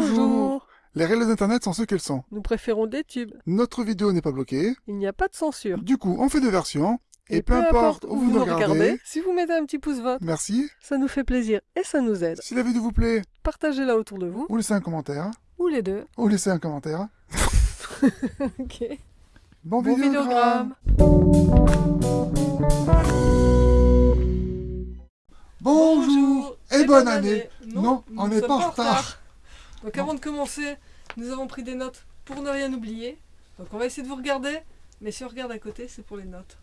Bonjour Les règles d'internet sont ce qu'elles sont. Nous préférons des tubes. Notre vidéo n'est pas bloquée. Il n'y a pas de censure. Du coup, on fait deux versions. Et, peu, importe où vous nous regardez, si vous mettez un petit pouce vert, merci. ça nous fait plaisir et ça nous aide. Si la vidéo vous plaît, Partagez-la autour de vous, ou laissez un commentaire. ou les deux. Ou laissez un commentaire. ok. Bon, Bon vidéogramme. Bonjour et bonne année. Non, on ne n'est pas en retard. Donc avant de commencer, nous avons pris des notes pour ne rien oublier. Donc on va essayer de vous regarder, mais si on regarde à côté, c'est pour les notes.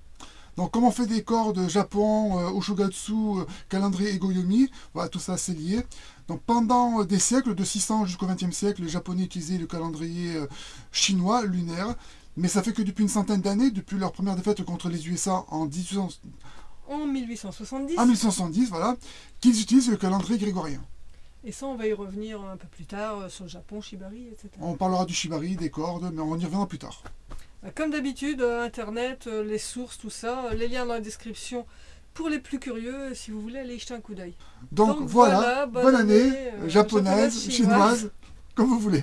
Donc, comme on fait des cordes Japon, euh, Oshogatsu, euh, calendrier et Goyomi, voilà, tout ça c'est lié. Donc, pendant euh, des siècles, de 600 jusqu'au 20e siècle, les Japonais utilisaient le calendrier euh, chinois, lunaire. Mais ça fait que depuis une centaine d'années, depuis leur première défaite contre les USA en 1800 En 1870, en 1870, voilà, qu'ils utilisent le calendrier grégorien. Et ça on va y revenir un peu plus tard euh, sur le Japon, Shibari, etc. On parlera du shibari, des cordes, mais on y reviendra plus tard. Bah, Comme d'habitude, euh, Internet, euh, les sources, tout ça, les liens dans la description pour les plus curieux, si vous voulez aller y jeter un coup d'œil. Donc, Donc, voilà, voilà, bonne, bonne année, année, euh, japonaise, japonaise, chinoise, comme vous voulez.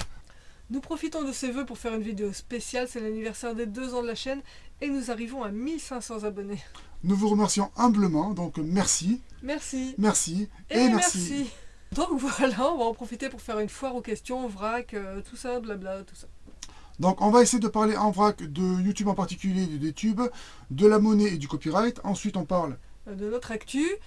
Nous profitons de ces vœux pour faire une vidéo spéciale, c'est l'anniversaire des deux ans de la chaîne, et nous arrivons à 1500 abonnés. Nous vous remercions humblement, donc merci, Merci. merci Et, et, merci. Donc voilà, on va en profiter pour faire une foire aux questions, vrac, euh, tout ça, blabla, tout ça. Donc on va essayer de parler en vrac de YouTube en particulier, de YouTube, de la monnaie et du copyright. Ensuite on parle, Euh, De notre actu, et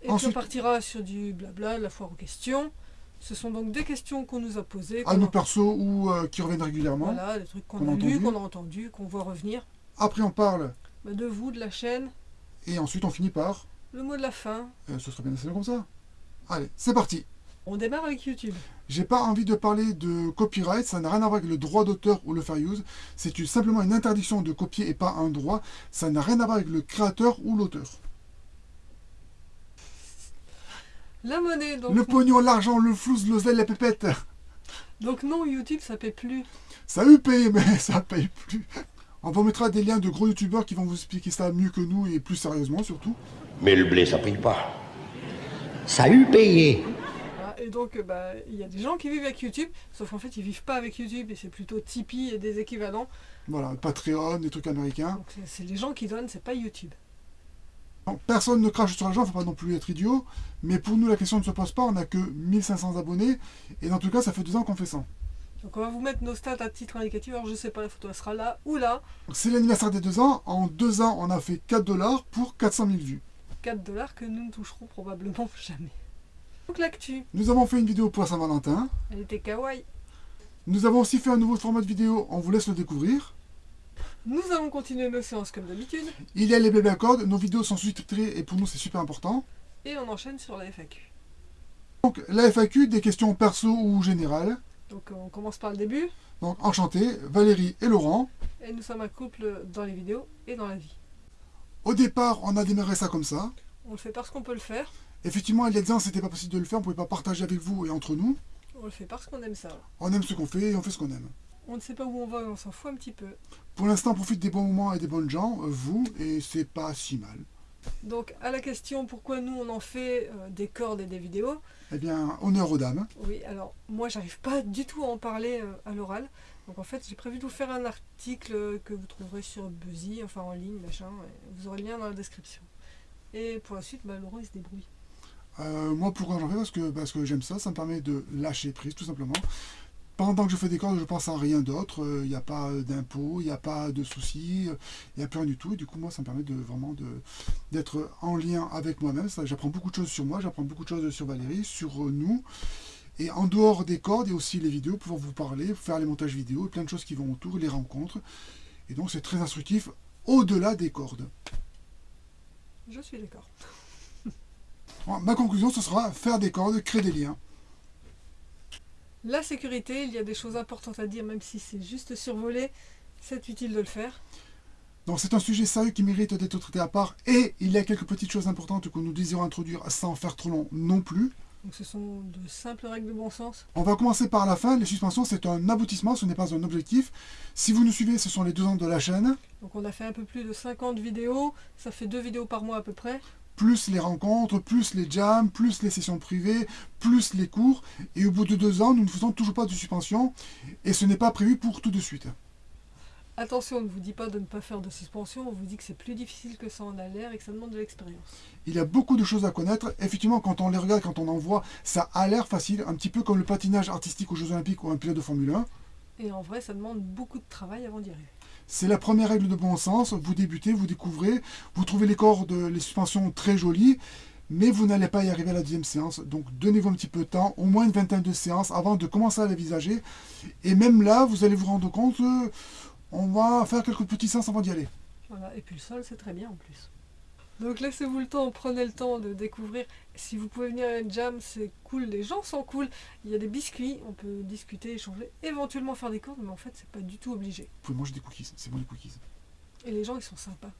puis Ensuite- on partira sur du blabla, de la foire aux questions. Ce sont donc des questions qu'on nous a posées. à nos persos ou euh, qui reviennent régulièrement. Voilà, des trucs qu'on a entendu. qu'on a entendus, qu'on voit revenir. Après on parle Bah, de vous, de la chaîne, et ensuite on finit par, le mot de la fin. euh, ce serait bien assez long comme ça. Allez, c'est parti. On démarre avec YouTube. J'ai pas envie de parler de copyright, ça n'a rien à voir avec le droit d'auteur ou le fair use. C'est simplement une interdiction de copier et pas un droit. Ça n'a rien à voir avec le créateur ou l'auteur. La monnaie, donc, Le pognon, l'argent, le flouze, l'oseille, la pépette. donc non, YouTube, ça paie plus. Ça a eu payé, mais ça paye plus. On vous mettra des liens de gros youtubeurs qui vont vous expliquer ça mieux que nous et plus sérieusement surtout. Mais le blé, ça paye pas. Ça a eu payé. Et donc, euh, bah, il y a des gens qui vivent avec YouTube, sauf qu'en fait, ils vivent pas avec YouTube, et c'est plutôt Tipeee et des équivalents. Voilà, Patreon, des trucs américains. Donc c'est- les gens qui donnent, c'est pas YouTube. Non, personne ne crache sur l'argent, faut pas non plus être idiot. Mais pour nous, la question ne se pose pas. On n'a que 1500 abonnés. Et dans tout cas, ça fait deux ans qu'on fait ça. Donc on va vous mettre nos stats à titre indicatif. Alors je sais pas, la photo elle sera là ou là. C'est l'anniversaire des deux ans. En deux ans, on a fait 4 dollars pour 400 000 vues. 4 dollars que nous ne toucherons probablement jamais. Donc l'actu, Nous avons fait une vidéo pour Saint-Valentin. elle était kawaii. Nous avons aussi fait un nouveau format de vidéo. On vous laisse le découvrir. Nous allons continuer nos séances comme d'habitude. Il y a les bébés à cordes. Nos vidéos sont sous-titrées et pour nous, c'est super important. Et on enchaîne sur la FAQ. Donc, la FAQ, des questions perso ou générales. Donc on commence par le début. Donc, enchanté, Valérie et Laurent. Et nous sommes un couple dans les vidéos et dans la vie. Au départ, on a démarré ça comme ça. On le fait parce qu'on peut le faire. Effectivement, il y a des ans, c'était pas possible de le faire, on pouvait pas partager avec vous et entre nous. On le fait parce qu'on aime ça. On aime ce qu'on fait et on fait ce qu'on aime. On ne sait pas où on va et on s'en fout un petit peu. Pour l'instant, on profite des bons moments et des bonnes gens, euh, vous, et c'est pas si mal. Donc à la question pourquoi nous on en fait euh, des cordes et des vidéos, Eh bien, honneur aux dames. Oui, alors moi j'arrive pas du tout à en parler euh, à l'oral. Donc en fait j'ai prévu de vous faire un article que vous trouverez sur Buzzy, enfin en ligne, machin. vous aurez le lien dans la description. Et pour la suite, bah, Laurent il se débrouille. Euh, moi, pourquoi j'en fais Parce que, parce que j'aime ça, ça me permet de lâcher prise, tout simplement. Pendant que je fais des cordes, je pense à rien d'autre. Il n'y a pas euh, d'impôts, il n'y a pas de soucis, il n'y a plus rien du tout. Et du coup, moi, ça me permet de vraiment de- d'être en lien avec moi-même. J'apprends beaucoup de choses sur moi, j'apprends beaucoup de choses sur Valérie, sur euh, nous. Et en dehors des cordes, il y a aussi les vidéos, pouvoir vous parler, faire les montages vidéo, plein de choses qui vont autour, les rencontres. Et donc, c'est très instructif au-delà des cordes. Je suis d'accord. Ma conclusion, ce sera faire des cordes, créer des liens. La sécurité, il y a des choses importantes à dire, même si c'est juste survolé, c'est utile de le faire. Donc c'est un sujet sérieux qui mérite d'être traité à part et il y a quelques petites choses importantes que nous désirons introduire sans faire trop long non plus. Donc ce sont de simples règles de bon sens. On va commencer par la fin. Les suspensions, c'est un aboutissement, ce n'est pas un objectif. Si vous nous suivez, ce sont les deux ans de la chaîne. Donc on a fait un peu plus de 50 vidéos, ça fait deux vidéos par mois à peu près. Plus les rencontres, plus les jams, plus les sessions privées, plus les cours. Et au bout de deux ans, nous ne faisons toujours pas de suspension. Et ce n'est pas prévu pour tout de suite. Attention, on ne vous dit pas de ne pas faire de suspension, on vous dit que c'est plus difficile que ça en a l'air et que ça demande de l'expérience. Il y a beaucoup de choses à connaître. Effectivement, quand on les regarde, quand on en voit, ça a l'air facile, un petit peu comme le patinage artistique aux Jeux Olympiques ou un pilote de Formule 1. Et en vrai, ça demande beaucoup de travail avant d'y arriver. C'est la première règle de bon sens. Vous débutez, vous découvrez, vous trouvez les cordes, les suspensions très jolies, mais vous n'allez pas y arriver à la deuxième séance. Donc donnez-vous un petit peu de temps, au moins une vingtaine de séances avant de commencer à l'envisager. Et même là, vous allez vous rendre compte, euh, on va faire quelques petits séances avant d'y aller. Voilà, et puis le sol, c'est très bien en plus. Donc laissez-vous le temps, prenez le temps de découvrir. Si vous pouvez venir à une jam, c'est cool, les gens sont cool. Il y a des biscuits, on peut discuter, échanger, éventuellement faire des cordes, mais en fait, c'est pas du tout obligé. Vous pouvez manger des cookies, c'est bon les cookies. Et les gens, ils sont sympas.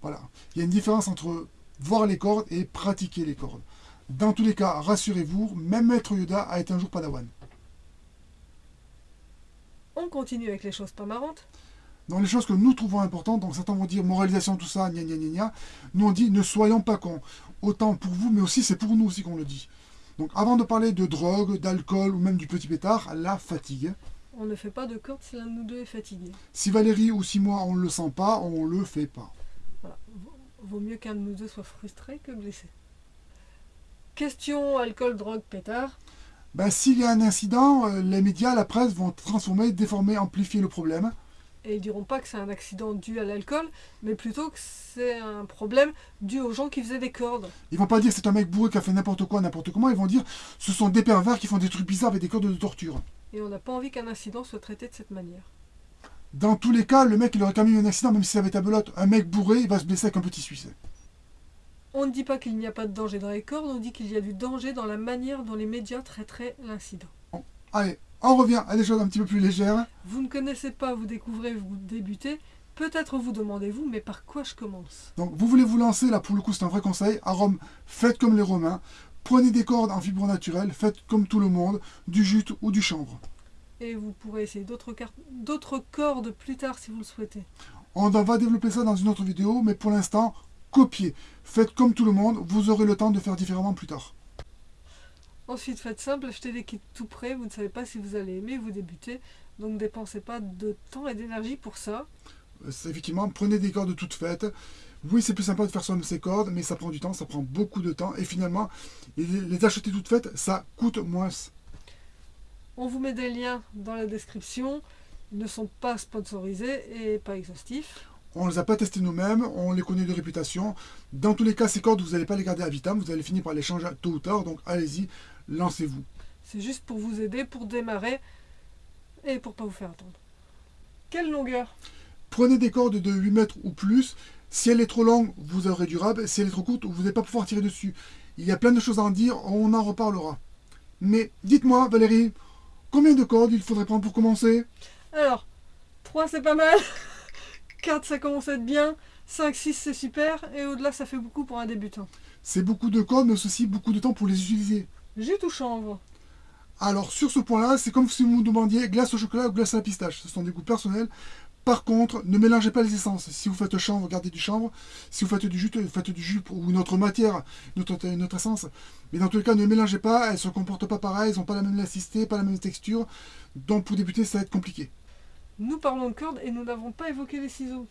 Voilà. Il y a une différence entre voir les cordes et pratiquer les cordes. Dans tous les cas, rassurez-vous, même Maître Yoda a été un jour padawan. On continue avec les choses pas marrantes. Dans les choses que nous trouvons importantes, donc certains vont dire moralisation, tout ça, gna gna gna gna, nous on dit ne soyons pas cons. Autant pour vous, mais aussi c'est pour nous aussi qu'on le dit. Donc avant de parler de drogue, d'alcool ou même du petit pétard, la fatigue. On ne fait pas de cordes si l'un de nous deux est fatigué. Si Valérie ou si moi on ne le sent pas, on le fait pas. Voilà. Vaut- Vaut mieux qu'un de nous deux soit frustré que blessé. Question alcool, drogue, pétard. Ben, S'il y a un incident, euh, les médias, la presse vont transformer, déformer, amplifier le problème. Et ils diront pas que c'est un accident dû à l'alcool, mais plutôt que c'est un problème dû aux gens qui faisaient des cordes. Ils vont pas dire que c'est un mec bourré qui a fait n'importe quoi, n'importe comment, ils vont dire ce sont des pervers qui font des trucs bizarres avec des cordes de torture. Et on n'a pas envie qu'un incident soit traité de cette manière. Dans tous les cas, le mec il aurait quand même eu un accident, même si ça avait ta belote. Un mec bourré, il va se blesser avec un petit suisse. On ne dit pas qu'il n'y a pas de danger dans les cordes, on dit qu'il y a du danger dans la manière dont les médias traiteraient l'incident. Allez, on revient à des choses un petit peu plus légères. Vous ne connaissez pas, vous découvrez, vous débutez. Peut-être vous demandez-vous, mais par quoi je commence? Donc vous voulez vous lancer, là pour le coup c'est un vrai conseil. À Rome, faites comme les Romains. Prenez des cordes en fibre naturelle, faites comme tout le monde, du jute ou du chanvre. Et vous pourrez essayer d'autres cordes plus tard si vous le souhaitez. On va développer ça dans une autre vidéo, mais pour l'instant, copiez. Faites comme tout le monde, vous aurez le temps de faire différemment plus tard. Ensuite, faites simple, achetez des kits tout prêts, vous ne savez pas si vous allez aimer, vous débutez, donc dépensez pas de temps et d'énergie pour ça. Effectivement, prenez des cordes toutes faites. Oui, c'est plus sympa de faire soi-même ses cordes, mais ça prend du temps, ça prend beaucoup de temps. Et finalement, les les acheter toutes faites, ça coûte moins. On vous met des liens dans la description, ils ne sont pas sponsorisés et pas exhaustifs. On ne les a pas testés nous-mêmes, on les connaît de réputation. Dans tous les cas, ces cordes, vous n'allez pas les garder à vitam, vous allez finir par les changer tôt ou tard. Donc allez-y, lancez-vous. C'est juste pour vous aider, pour démarrer et pour pas vous faire attendre. Quelle longueur? Prenez des cordes de 8 mètres ou plus. Si elle est trop longue, vous aurez du rab. Si elle est trop courte, vous n'allez pas pouvoir tirer dessus. Il y a plein de choses à en dire, on en reparlera. Mais dites-moi, Valérie, combien de cordes il faudrait prendre pour commencer? Alors, 3 c'est pas mal, 4 ça commence à être bien, 5, 6 c'est super, et au-delà ça fait beaucoup pour un débutant. C'est beaucoup de cordes, mais aussi beaucoup de temps pour les utiliser. Jute ou chanvre? Alors sur ce point-là, c'est comme si vous me demandiez glace au chocolat ou glace à la pistache. Ce sont des goûts personnels. Par contre, ne mélangez pas les essences. Si vous faites chanvre, gardez du chanvre. Si vous faites du jus, faites du jus ou une autre matière, une autre, une autre essence. Mais dans tous les cas, ne mélangez pas. Elles ne se comportent pas pareil. Elles n'ont pas la même élasticité, pas la même texture. Donc pour débuter, ça va être compliqué. Nous parlons de cordes et nous n'avons pas évoqué les ciseaux.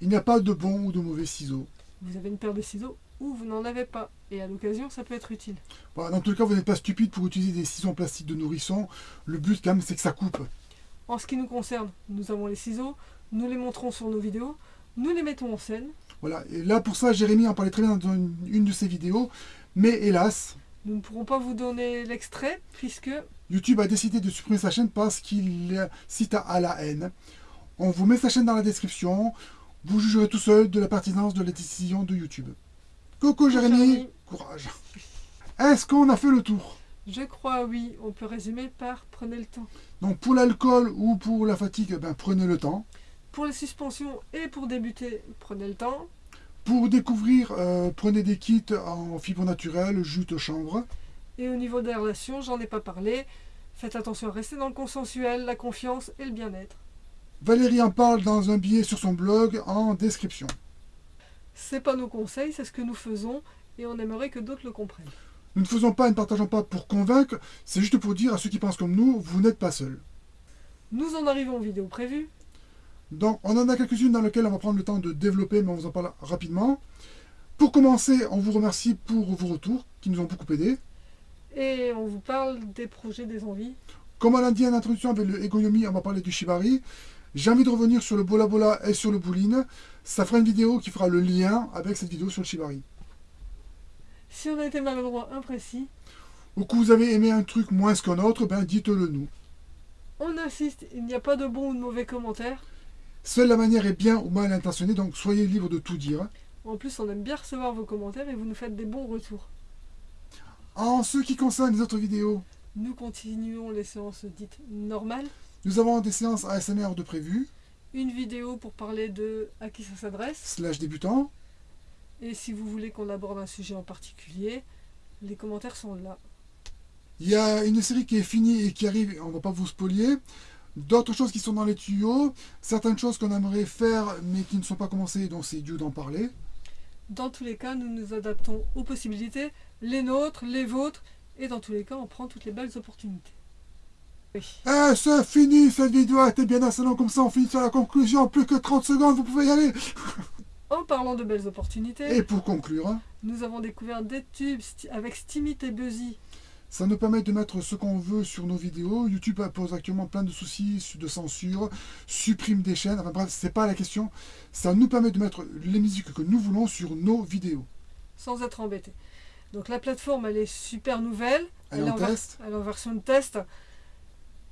Il n'y a pas de bons ou de mauvais ciseaux. Vous avez une paire de ciseaux ou vous n'en avez pas, et à l'occasion ça peut être utile. Voilà, dans tous les cas, vous n'êtes pas stupide pour utiliser des ciseaux en plastique de nourrisson. Le but, quand même, c'est que ça coupe. En ce qui nous concerne, nous avons les ciseaux, nous les montrons sur nos vidéos, nous les mettons en scène. Voilà. Et là, pour ça, Jérémy en parlait très bien dans une, une de ses vidéos. Mais hélas, Nous ne pourrons pas vous donner l'extrait puisque YouTube a décidé de supprimer sa chaîne parce qu'il cite à la haine. On vous met sa chaîne dans la description. Vous jugerez tout seul de la pertinence de la décision de YouTube. Coucou Jérémy, courage. Est-ce qu'on a fait le tour? Je crois oui, on peut résumer par prenez le temps. Donc pour l'alcool ou pour la fatigue, ben, prenez le temps. Pour les suspensions et pour débuter, prenez le temps. Pour découvrir, euh, prenez des kits en fibre naturelle, jute chanvre. Et au niveau des relations, j'en ai pas parlé. Faites attention à rester dans le consensuel, la confiance et le bien-être. Valérie en parle dans un billet sur son blog en description. C'est pas nos conseils, c'est ce que nous faisons et on aimerait que d'autres le comprennent. Nous ne faisons pas et ne partageons pas pour convaincre, c'est juste pour dire à ceux qui pensent comme nous, vous n'êtes pas seuls. Nous en arrivons aux vidéos prévues. Donc, on en a quelques-unes dans lesquelles on va prendre le temps de développer, mais on vous en parle rapidement. Pour commencer, on vous remercie pour vos retours, qui nous ont beaucoup aidés. Et on vous parle des projets, des envies. Comme on l'a dit en introduction avec le Egoyomi, on va parler du Shibari. J'ai envie de revenir sur le Bola Bola et sur le Bouline. Ça fera une vidéo qui fera le lien avec cette vidéo sur le Shibari. Si on a été maladroit, imprécis, Ou que vous avez aimé un truc moins qu'un autre, ben dites-le nous. on insiste, il n'y a pas de bons ou de mauvais commentaires. Seule la manière est bien ou mal intentionnée, donc soyez libre de tout dire. En plus, on aime bien recevoir vos commentaires et vous nous faites des bons retours. En ce qui concerne les autres vidéos, Nous continuons les séances dites normales. Nous avons des séances ASMR de prévues, Une vidéo pour parler de à qui ça s'adresse. slash débutants. Et si vous voulez qu'on aborde un sujet en particulier, les commentaires sont là. Il y a une série qui est finie et qui arrive, on va pas vous spolier. D'autres choses qui sont dans les tuyaux, certaines choses qu'on aimerait faire mais qui ne sont pas commencées, donc c'est dû d'en parler. Dans tous les cas, nous nous adaptons aux possibilités, les nôtres, les vôtres, et dans tous les cas, on prend toutes les belles opportunités. Eh, c'est fini, cette vidéo été bien assez longue comme ça, on finit sur la conclusion, plus que 30 secondes, vous pouvez y aller. En parlant de belles opportunités, Et pour conclure, hein, nous avons découvert des tubes avec Steamit et Buzzy. ça nous permet de mettre ce qu'on veut sur nos vidéos. YouTube pose actuellement plein de soucis de censure, supprime des chaînes, enfin bref, c'est pas la question. Ça nous permet de mettre les musiques que nous voulons sur nos vidéos. sans être embêté. Donc la plateforme, elle est super nouvelle. Elle est en test. elle est en version de test.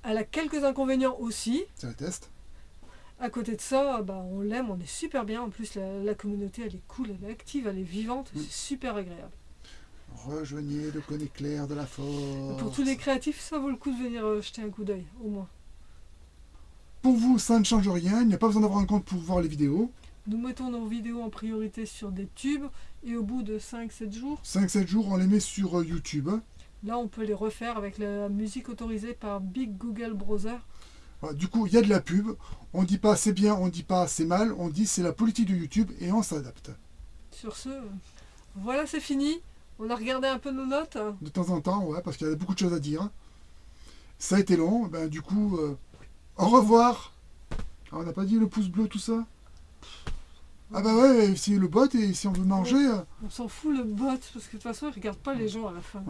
Elle a quelques inconvénients aussi. C'est le test. À côté de ça, bah, on l'aime, on est super bien. En plus, la, la communauté, elle est cool, elle est active, elle est vivante. Mm. C'est super agréable. Rejoignez le côté clair de la force. Pour tous les créatifs, ça vaut le coup de venir euh, jeter un coup d'œil, au moins. Pour vous, ça ne change rien. Il n'y a pas besoin d'avoir un compte pour voir les vidéos. Nous mettons nos vidéos en priorité sur des tubes. Et au bout de 5-7 jours, 5-7 jours, on les met sur euh, YouTube. Là, on peut les refaire avec la musique autorisée par Big Google Browser. Voilà, Du coup, il y a de la pub. On dit pas c'est bien, on dit pas c'est mal. On dit c'est la politique de YouTube et on s'adapte. Sur ce, voilà, c'est fini. On a regardé un peu nos notes. De temps en temps, ouais, parce qu'il y a beaucoup de choses à dire. Ça a été long. Ben, du coup, euh, au revoir. Ah, on n'a pas dit le pouce bleu, tout ça? Ah bah ouais, si le bot et si on veut manger... euh, On s'en fout le bot, parce que de toute façon, il regarde pas les gens à la fin.